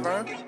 driver.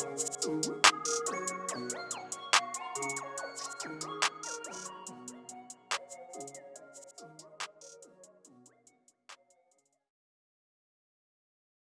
You